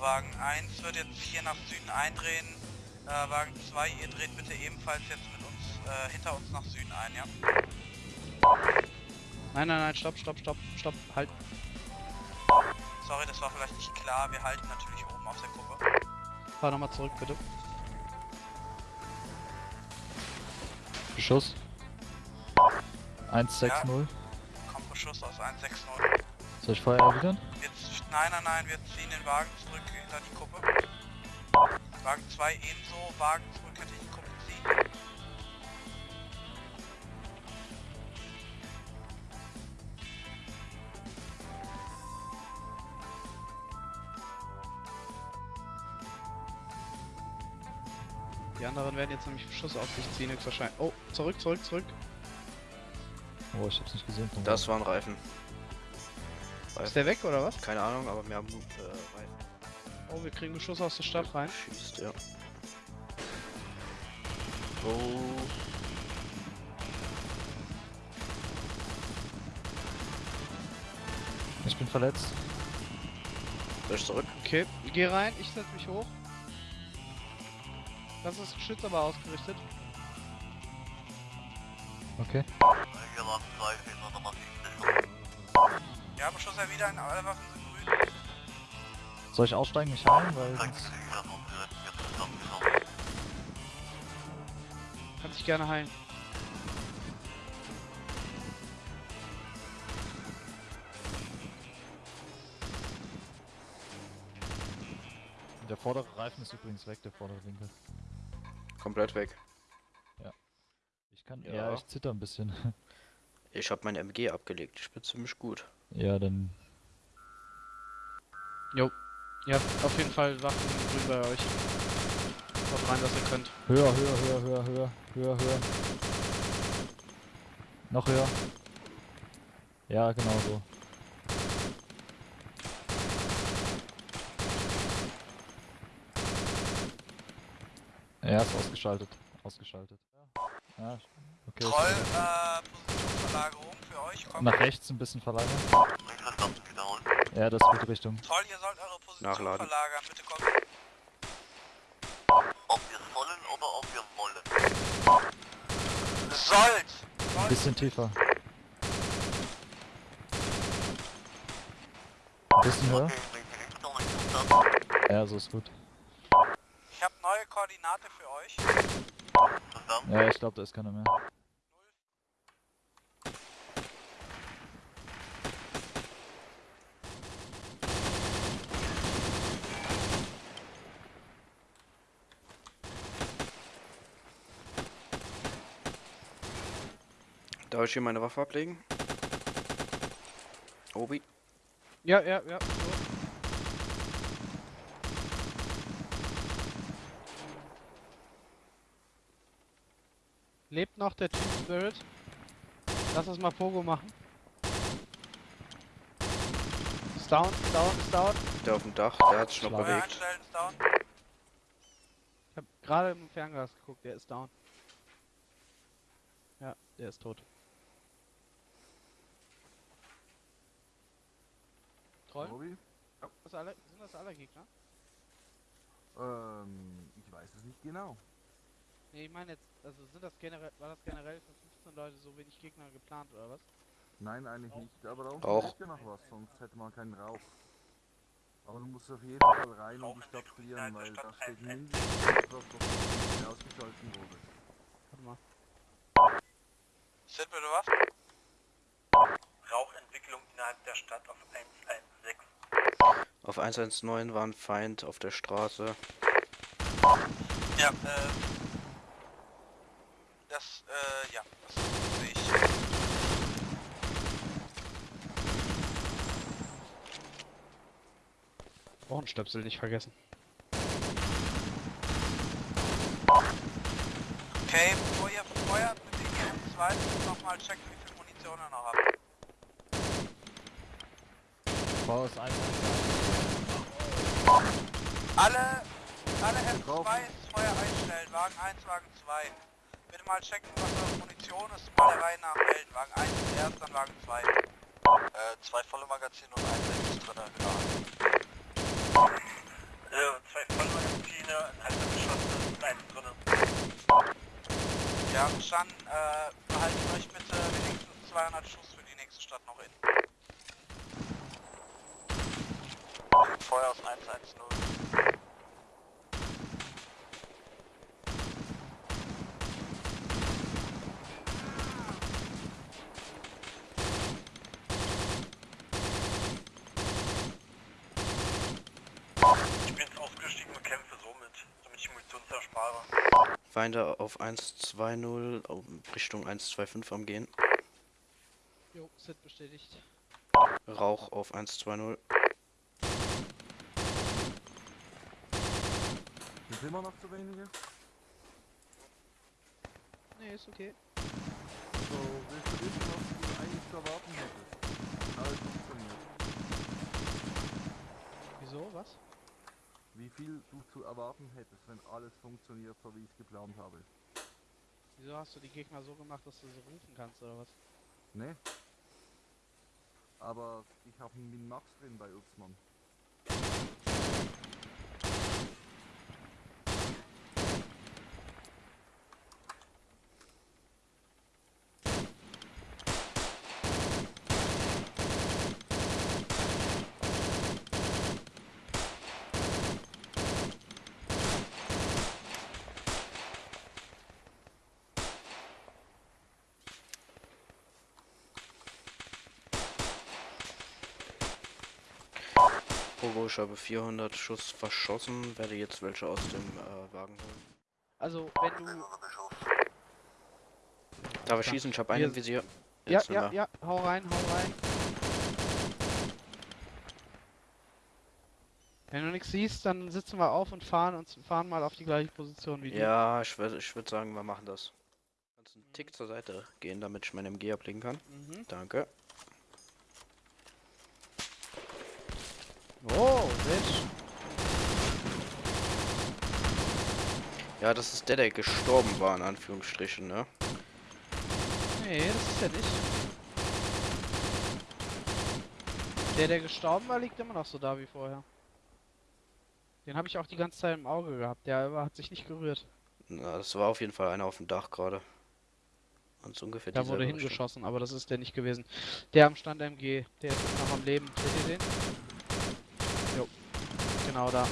Wagen 1 wird jetzt hier nach Süden eindrehen. Äh, Wagen 2, ihr dreht bitte ebenfalls jetzt mit uns, äh, hinter uns nach Süden ein, ja? Nein, nein, nein, stopp, stopp, stopp, stopp, halt. Sorry, das war vielleicht nicht klar. Wir halten natürlich oben auf der Kuppe. Fahr nochmal zurück, bitte. Beschuss. 160. Kommt Beschuss aus 160. Soll ich Feuer erwidern? Jetzt, nein, nein, nein, wir ziehen den Wagen zurück hinter die Kuppe. Wagen 2 ebenso, Wagen zurück hinter die Kuppe ziehen. Die anderen werden jetzt nämlich Beschuss auf sich ziehen, höchstwahrscheinlich. Oh, zurück, zurück, zurück. Oh, ich hab's nicht gesehen. Das waren Reifen. Ist der weg oder was? Keine Ahnung, aber wir haben äh, Reifen. Oh, wir kriegen Beschuss aus der Stadt rein. Schießt, ja. Oh. Ich bin verletzt. Soll ich zurück? Okay, geh rein, ich setz mich hoch. Das ist Geschütz aber ausgerichtet. Okay. Beschuss erwidern, alle Waffen sind grün. Soll ich aussteigen, mich heilen? Weil sonst... Kannst dich gerne heilen. Der vordere Reifen ist übrigens weg, der vordere Winkel. Komplett weg. Ich kann... Ja. Ja, ich zitter ein bisschen. Ich habe mein MG abgelegt. Ich bin ziemlich gut. Ja, dann... Jo. Ihr habt auf jeden Fall Waffen grün bei euch. Haut rein, was ihr könnt. Höher, höher, höher, höher, höher, höher, höher. Noch höher. Ja, genau so. Ja, ist ausgeschaltet. Ausgeschaltet. Ja, okay. Troll, äh, Positionsverlagerung. Nach rechts ein bisschen verlagern. Ja, das ist gute Richtung. Troll, ihr sollt eure Position Nachladen. verlagern. Bitte kommt. Ob wir sollen oder ob wir wollen. Sollt! Ein Sollt! bisschen tiefer. Ein bisschen höher. Ja, so ist gut. Ich habe neue Koordinate für euch. Ja, ich glaube, da ist keiner mehr. Darf ich hier meine Waffe ablegen? Obi? Ja, ja, ja. Lebt noch der Team Spirit? Lass uns mal Pogo machen. Ist down, ist down, ist down. Der auf dem Dach, der hat sich noch bewegt. Ich hab gerade im Fernglas geguckt, der ist down. Ja, der ist tot. Troll? Bobby? Das alle, sind das alle Gegner? Ähm, ich weiß es nicht genau. Nee, ich meine jetzt, also sind das generell, war das generell für 15 Leute so wenig Gegner geplant oder was? Nein, eigentlich nicht. Aber da unten Auch. ist ja noch was, sonst hätte man keinen Rauch. Aber du musst auf jeden Fall rein und die Stadt frieren, weil da steht mindestens etwas, was ausgeschalten wurde. Warte mal. Sid, bitte was? Rauchentwicklung innerhalb der Stadt auf 116. Auf 119 war ein Feind auf der Straße. Ja, äh. Das, äh, ja, das sehe ich. Ohrenstöpsel nicht vergessen. Okay, bevor ihr feuert mit den GM2 nochmal checken, wie viel Munition ihr noch habt. Bau ist ein. Alle, alle F2 ist Feuer einstellen, Wagen 1, Wagen 2. Bitte mal checken, was eure Munition ist, mal der Reihe nach melden. Wagen 1 ist erst, dann Wagen 2. Äh, zwei volle Magazine und ein letztes drin, genau. zwei Vollmagazine, ein halber Geschoss und eins drinnen. Ja, verstanden. Äh, behaltet euch bitte wenigstens 200 Schuss für die nächste Stadt noch in. Feuer aus 110. Ich bin jetzt ausgestiegen und kämpfe somit, damit ich Munition zerspare. Feinde auf 120 auf Richtung 125 am gehen. Jo, Sit bestätigt. Rauch auf 120. Sind immer noch zu wenige? Nee, ist okay. So, willst du wissen, was du eigentlich zu erwarten hättest? Alles funktioniert. Wieso? Was? Wie viel du zu erwarten hättest, wenn alles funktioniert, so wie ich es geplant habe. Wieso hast du die Gegner so gemacht, dass du sie rufen kannst oder was? Ne? Aber ich habe einen Min-Max drin bei Uxmann. Pogo, ich habe 400 Schuss verschossen, werde jetzt welche aus dem äh, Wagen holen. Also, wenn du... Darf ich schießen? Ich habe einen im Visier. Ja, Jetzt ja, nimmer. ja, hau rein, hau rein. Wenn du nichts siehst, dann sitzen wir auf und fahren und fahren mal auf die gleiche Position wie Ja, ich würde ich würd sagen, wir machen das. Kannst einen Tick zur Seite gehen, damit ich meine MG ablegen kann. du. Mhm. Danke. Oh, Mensch. Ja, das ist der, der gestorben war, in Anführungsstrichen, ne? Nee, das ist ja nicht. Der, der gestorben war, liegt immer noch so da wie vorher. Den habe ich auch die ganze Zeit im Auge gehabt. Der hat sich nicht gerührt. Na, das war auf jeden Fall einer auf dem Dach gerade. Und so ungefähr Da wurde Richtung. hingeschossen, aber das ist der nicht gewesen. Der am Stand MG, der ist noch am Leben. Seht ihr den? Genau da.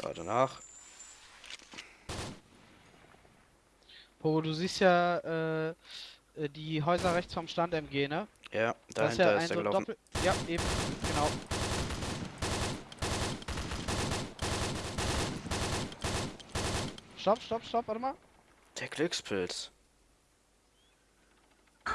Da danach. Pogo, du siehst ja äh, äh, die Häuser rechts vom Stand MG, ne? Ja, Das dahinter ein ist er so ein gelaufen. Doppel ja, eben, genau. Stopp, stopp, stopp, warte mal. Der Glückspilz.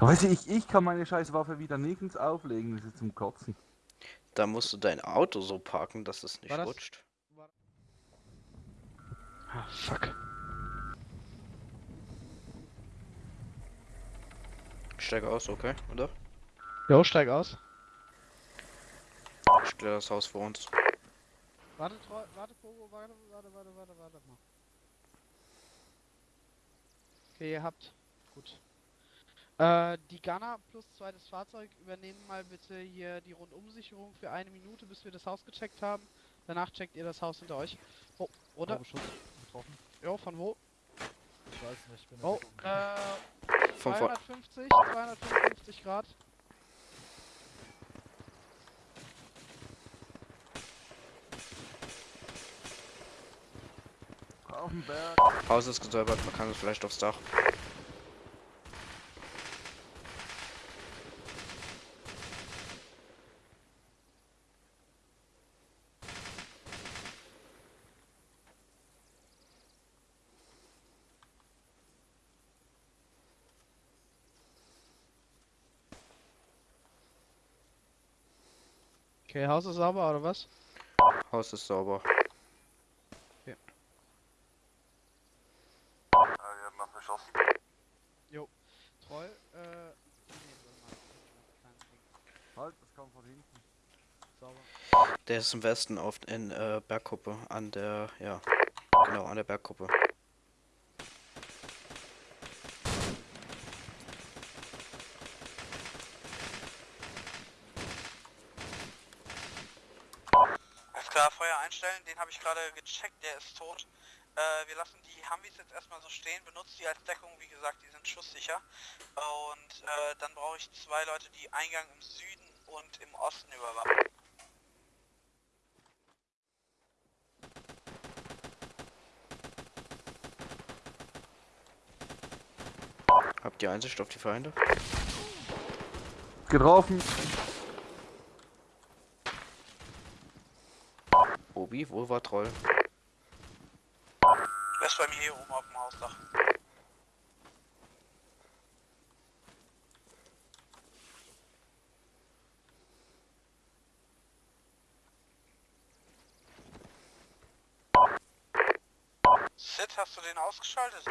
Weißt du, ich, ich kann meine scheiß Waffe wieder nirgends auflegen, das ist zum Kotzen. Da musst du dein Auto so parken, dass es nicht War das- rutscht. Ah, fuck. Ich steige aus, okay, oder? Jo, steig aus. Ich kläre das Haus vor uns. Warte, warte, Pogo, warte, warte, warte, warte, warte mal. Okay, ihr habt. Gut. Äh, die Gunner plus zweites Fahrzeug übernehmen mal bitte hier die Rundumsicherung für eine Minute, bis wir das Haus gecheckt haben. Danach checkt ihr das Haus hinter euch. Oh, oder? Schuss getroffen. Jo, von wo? Ich weiß nicht, ich bin Oh, äh, Vom Vor 250, 255 Grad. Auf dem Berg. Haus ist gesäubert, man kann es vielleicht aufs Dach. Okay, Haus ist sauber oder was? Haus ist sauber. Äh, wir haben äh. Warte mal. Kleines Ding. Halt, das kam von hinten. Sauber. Der ist im Westen auf in äh, Bergkuppe an der, ja, genau an der Bergkuppe. den habe ich gerade gecheckt, der ist tot. Äh, wir lassen die Humvees jetzt erstmal so benutzt die als Deckung, wie gesagt, die sind schusssicher. Und äh, dann brauche ich zwei Leute, die Eingang im Süden und im Osten überwachen. Habt ihr Einsicht auf die Feinde? Getroffen. Obi, wo war Troll? Der ist bei mir hier oben auf dem Hausdach. Sid, hast du den ausgeschaltet?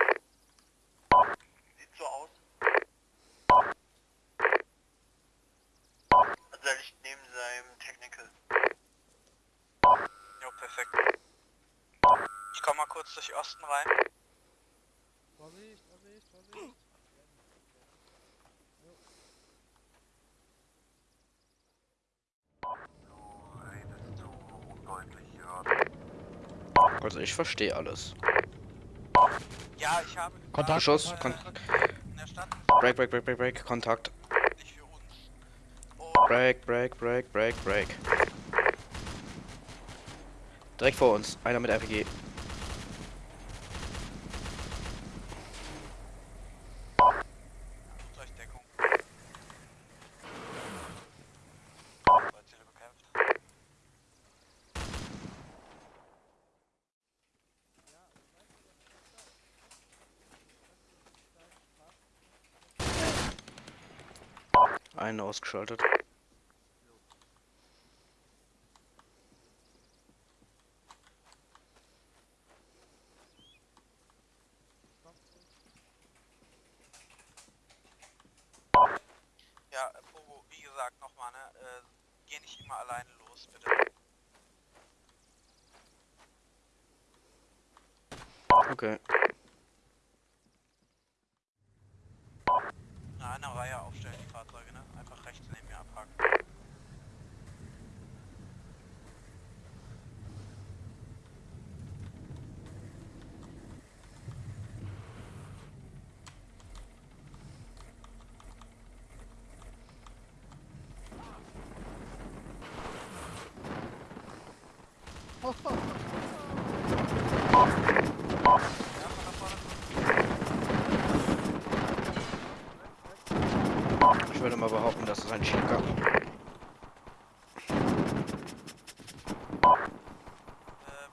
Sieht so aus. Also er liegt neben seinem Technical. Jo, perfekt. Ich komm mal kurz durch Osten rein. Vorsicht, Vorsicht, Vorsicht. Also ich verstehe alles. Ja, ich habe Kontakt, Beschuss, äh, Kon Break, break, break, break, break, Kontakt. Break, break, break, break, break. Direkt vor uns, einer mit RPG. Einen ausgeschaltet. Ja, Pogo, wie gesagt, nochmal, ne? Äh, geh nicht immer alleine los, bitte. Okay. Na, eine Reihe aufstellen, die Fahrzeuge, ne? Einfach rechts neben mir abhaken. Ja, von da vorne. Ich würde mal behaupten, das ist ein Cheater. Äh,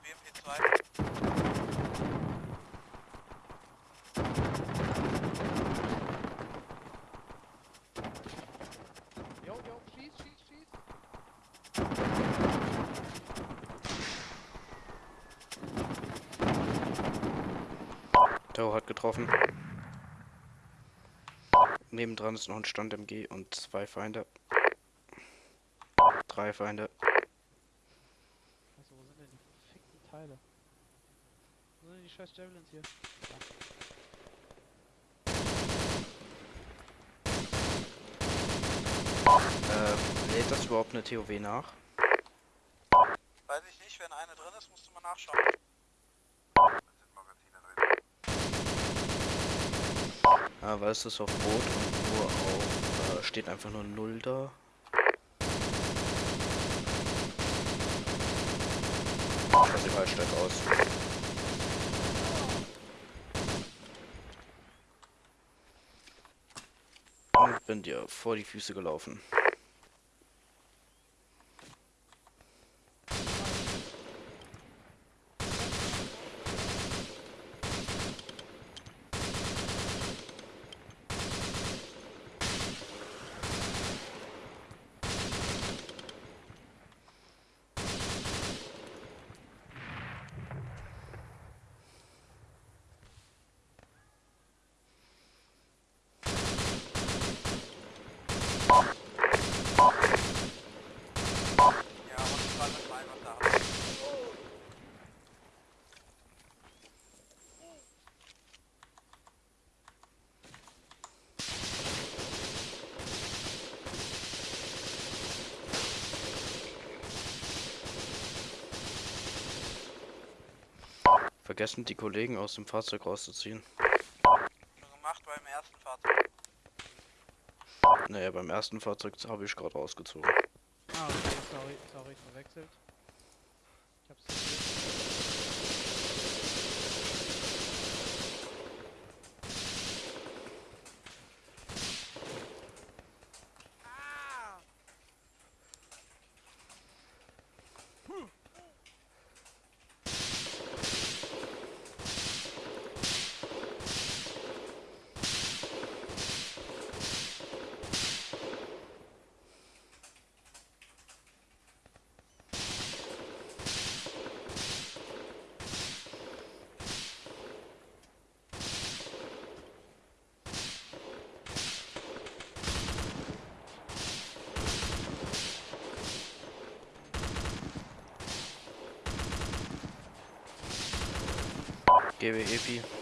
BMP 2. Jo, jo, schieß, schieß, schieß. Tau hat getroffen. Nebendran ist noch ein Stand MG und zwei Feinde. Drei Feinde. Also, wo sind denn die verfickten Teile? Wo sind denn die scheiß Javelins hier? Äh, lädt das überhaupt eine TOW nach? Weiß ich nicht, wenn eine drin ist, musst du mal nachschauen. Ja, weil es ist auf Rot und nur auf, äh, steht einfach nur 0 da. Schaut sieht halt stark aus. Und bin dir vor die Füße gelaufen. Vergessen die Kollegen aus dem Fahrzeug rauszuziehen. Schon gemacht beim ersten Fahrzeug. Naja, beim ersten Fahrzeug habe ich gerade rausgezogen. Ah, okay, sorry, sorry, verwechselt. Give it AP.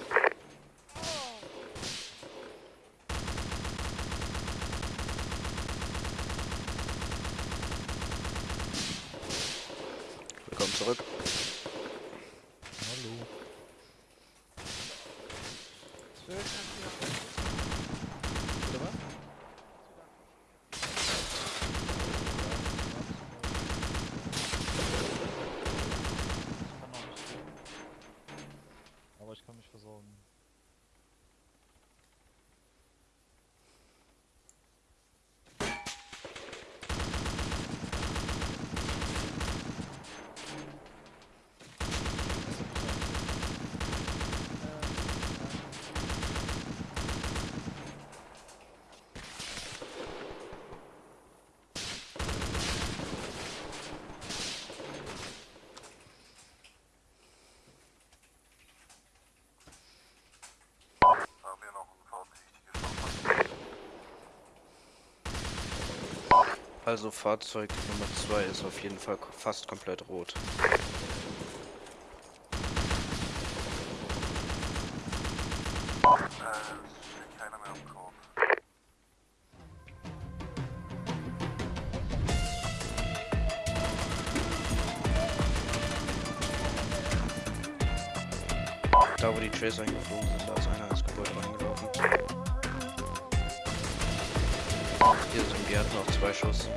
Also Fahrzeug Nummer 2 ist auf jeden Fall fast komplett rot. Hier sind wir hatten noch zwei Schuss.